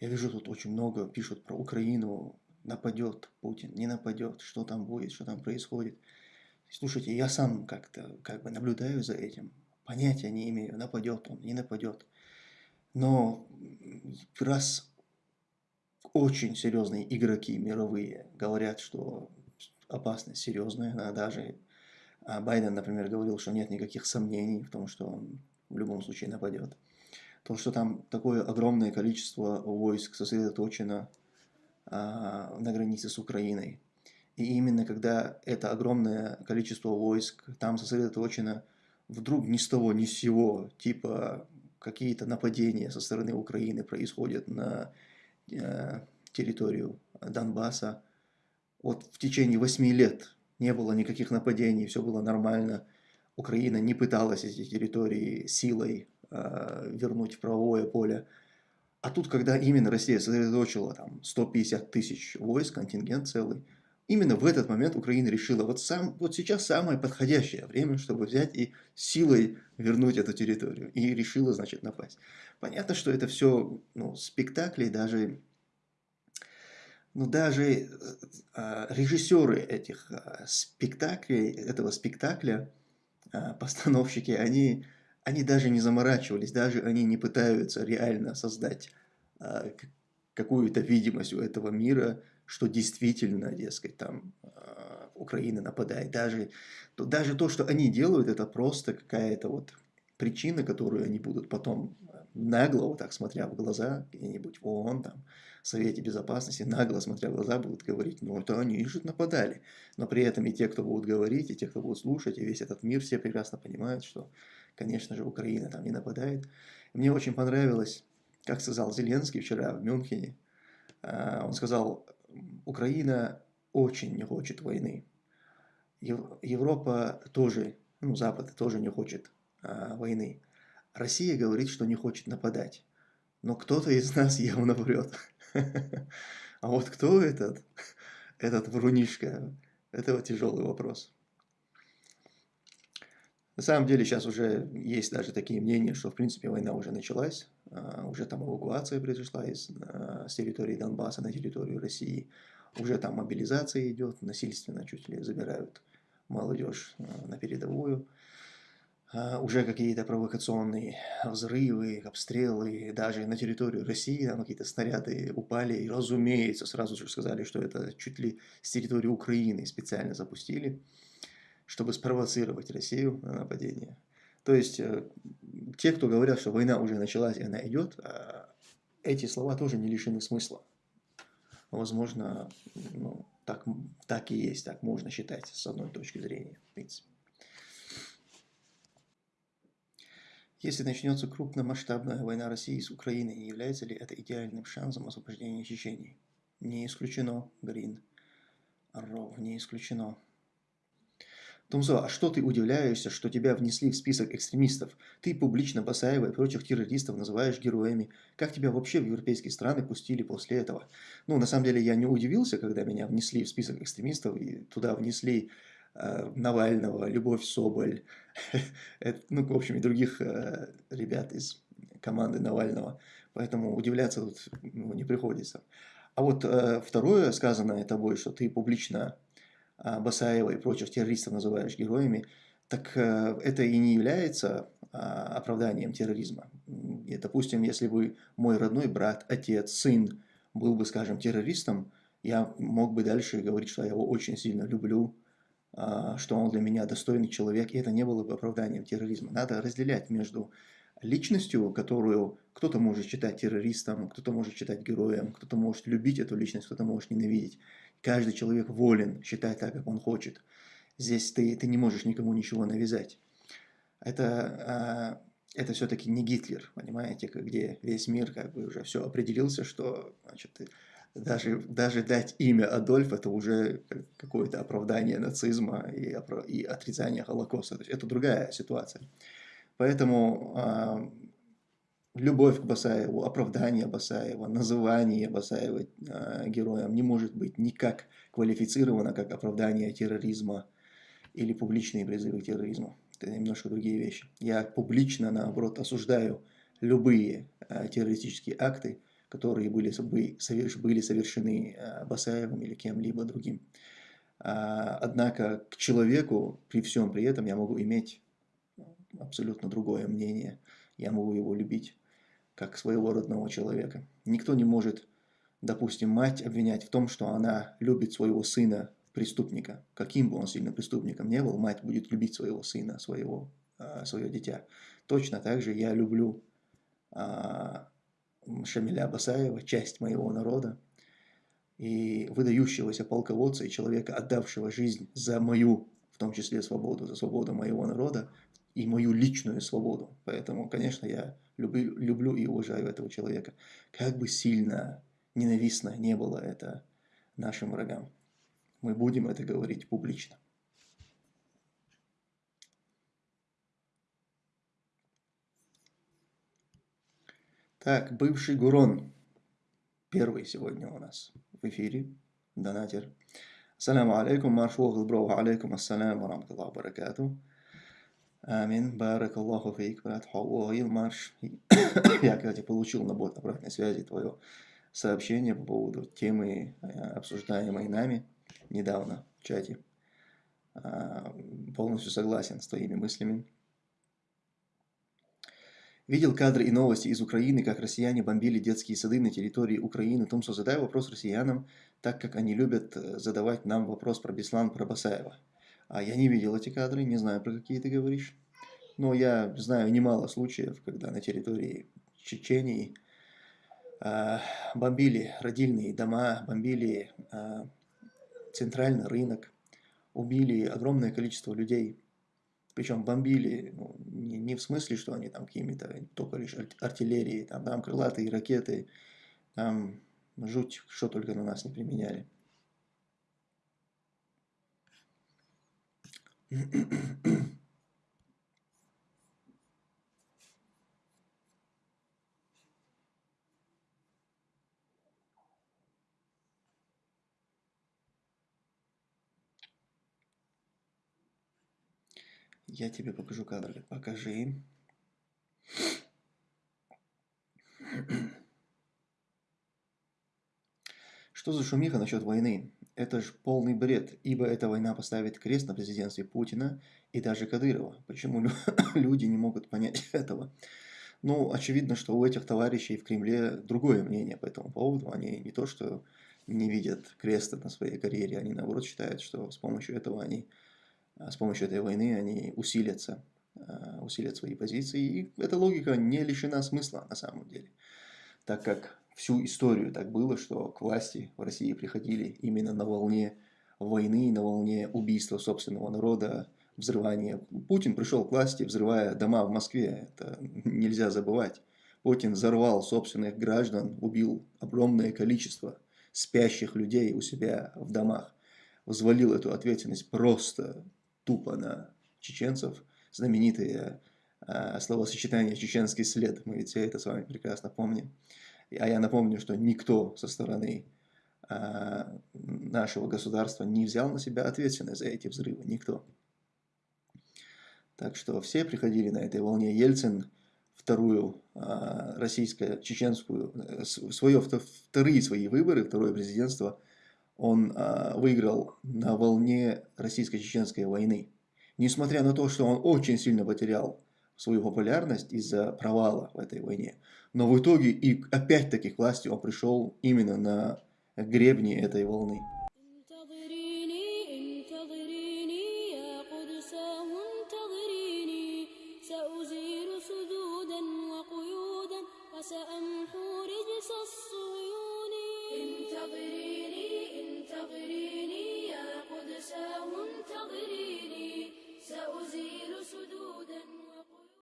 Я вижу, тут очень много пишут про Украину, нападет Путин, не нападет, что там будет, что там происходит. Слушайте, я сам как-то как бы наблюдаю за этим, понятия не имею, нападет он, не нападет. Но раз очень серьезные игроки мировые говорят, что опасность серьезная, даже а Байден, например, говорил, что нет никаких сомнений в том, что он в любом случае нападет. То, что там такое огромное количество войск сосредоточено а, на границе с Украиной. И именно когда это огромное количество войск там сосредоточено, вдруг ни с того ни с сего, типа какие-то нападения со стороны Украины происходят на э, территорию Донбасса. Вот в течение восьми лет не было никаких нападений, все было нормально. Украина не пыталась эти территории силой вернуть в правовое поле. А тут, когда именно Россия сосредоточила там 150 тысяч войск, контингент целый, именно в этот момент Украина решила, вот, сам, вот сейчас самое подходящее время, чтобы взять и силой вернуть эту территорию. И решила, значит, напасть. Понятно, что это все ну, спектакли, даже ну, даже э, а, режиссеры этих а, спектаклей, этого спектакля, а, постановщики, они, они даже не заморачивались, даже они не пытаются реально создать какую-то видимость у этого мира, что действительно, дескать, там Украина нападает. Даже, то, даже то, что они делают, это просто какая-то вот причина, которую они будут потом нагло, вот так смотря в глаза, где-нибудь в ООН, там, Совете Безопасности, нагло смотря в глаза, будут говорить, ну это они же нападали. Но при этом и те, кто будут говорить, и те, кто будут слушать, и весь этот мир, все прекрасно понимают, что, конечно же, Украина там не нападает. мне очень понравилось, как сказал Зеленский вчера в Мюнхене, а, он сказал, Украина очень не хочет войны. Европа тоже, ну, Запад тоже не хочет а, войны. Россия говорит, что не хочет нападать. Но кто-то из нас явно врет. А вот кто этот, этот врунишка, это тяжелый вопрос. На самом деле сейчас уже есть даже такие мнения, что в принципе война уже началась, а, уже там эвакуация произошла из, а, с территории Донбасса на территорию России, уже там мобилизация идет, насильственно чуть ли забирают молодежь а, на передовую. Уже какие-то провокационные взрывы, обстрелы, даже на территорию России какие-то снаряды упали, и, разумеется, сразу же сказали, что это чуть ли с территории Украины специально запустили, чтобы спровоцировать Россию на нападение. То есть, э, те, кто говорят, что война уже началась и она идет, а, эти слова тоже не лишены смысла. Возможно, ну, так, так и есть, так можно считать с одной точки зрения, в принципе. Если начнется крупномасштабная война России с Украиной, не является ли это идеальным шансом освобождения Чечении? Не исключено, Грин. Ров, не исключено. Тумзо, а что ты удивляешься, что тебя внесли в список экстремистов? Ты публично Басаева и прочих террористов называешь героями. Как тебя вообще в европейские страны пустили после этого? Ну, на самом деле, я не удивился, когда меня внесли в список экстремистов, и туда внесли Э, Навального, Любовь Соболь, ну, в общем, и других э, ребят из команды Навального. Поэтому удивляться тут ну, не приходится. А вот э, второе сказанное тобой, что ты публично Басаева и прочих террористов называешь героями, так это и не является оправданием терроризма. И, допустим, если бы мой родной брат, отец, сын был бы, скажем, террористом, я мог бы дальше говорить, что я его очень сильно люблю, а, что он для меня достойный человек, и это не было бы оправданием терроризма. Надо разделять между личностью, которую кто-то может считать террористом, кто-то может считать героем, кто-то может любить эту личность, кто-то может ненавидеть. Каждый человек волен считать так, как он хочет. Здесь ты, ты не можешь никому ничего навязать. Это, а, это все-таки не Гитлер, понимаете, где весь мир как бы уже все определился, что значит, даже, даже дать имя Адольф это уже какое-то оправдание нацизма и, и отрицание Холокоста. То есть это другая ситуация. Поэтому э, любовь к Басаеву, оправдание Басаева, называние Басаева э, героем не может быть никак квалифицировано как оправдание терроризма или публичные призывы к терроризму. Это немножко другие вещи. Я публично, наоборот, осуждаю любые э, террористические акты, которые были, были совершены э, Басаевым или кем-либо другим. А, однако к человеку при всем при этом я могу иметь абсолютно другое мнение. Я могу его любить как своего родного человека. Никто не может, допустим, мать обвинять в том, что она любит своего сына преступника. Каким бы он сильно преступником не был, мать будет любить своего сына, своего, а, свое дитя. Точно так же я люблю а, Шамиля Басаева, часть моего народа, и выдающегося полководца и человека, отдавшего жизнь за мою, в том числе свободу, за свободу моего народа и мою личную свободу. Поэтому, конечно, я люблю, люблю и уважаю этого человека. Как бы сильно ненавистно не было это нашим врагам. Мы будем это говорить публично. Так, бывший Гурон. Первый сегодня у нас в эфире. Донатер. Ассаламу алейкум, марш броу алейкум ассалам ва рамтуллаху баракату. Амин, барак Аллаху фейк, брат Хауаил, марш. Я, кстати, получил на бот обратной связи твое сообщение по поводу темы, э, обсуждаемой нами недавно в чате. А, полностью согласен с твоими мыслями. Видел кадры и новости из Украины, как россияне бомбили детские сады на территории Украины. Томсо, задай вопрос россиянам, так как они любят э, задавать нам вопрос про Беслан, про Басаева. А я не видел эти кадры, не знаю, про какие ты говоришь. Но я знаю немало случаев, когда на территории Чечении э, бомбили родильные дома, бомбили э, центральный рынок, убили огромное количество людей. Причем бомбили ну, не, не в смысле, что они там какими-то, только лишь артиллерии, там, там крылатые ракеты, там жуть, что только на нас не применяли. Я тебе покажу кадр. Покажи. Что за шумиха насчет войны? Это ж полный бред, ибо эта война поставит крест на президентстве Путина и даже Кадырова. Почему люди не могут понять этого? Ну, очевидно, что у этих товарищей в Кремле другое мнение по этому поводу. Они не то, что не видят креста на своей карьере, они наоборот считают, что с помощью этого они а с помощью этой войны они усилятся, а, усилят свои позиции. И эта логика не лишена смысла на самом деле, так как всю историю так было, что к власти в России приходили именно на волне войны, на волне убийства собственного народа, взрывания. Путин пришел к власти, взрывая дома в Москве, это нельзя забывать. Путин взорвал собственных граждан, убил огромное количество спящих людей у себя в домах, взвалил эту ответственность просто тупо на чеченцев. Знаменитые э, словосочетание «чеченский след». Мы ведь все это с вами прекрасно помним. А я напомню, что никто со стороны э, нашего государства не взял на себя ответственность за эти взрывы. Никто. Так что все приходили на этой волне. Ельцин вторую э, российско-чеченскую, э, свое, вторые свои выборы, второе президентство – он э, выиграл на волне российско-чеченской войны. Несмотря на то, что он очень сильно потерял свою популярность из-за провала в этой войне. Но в итоге и опять-таки к власти он пришел именно на гребне этой волны.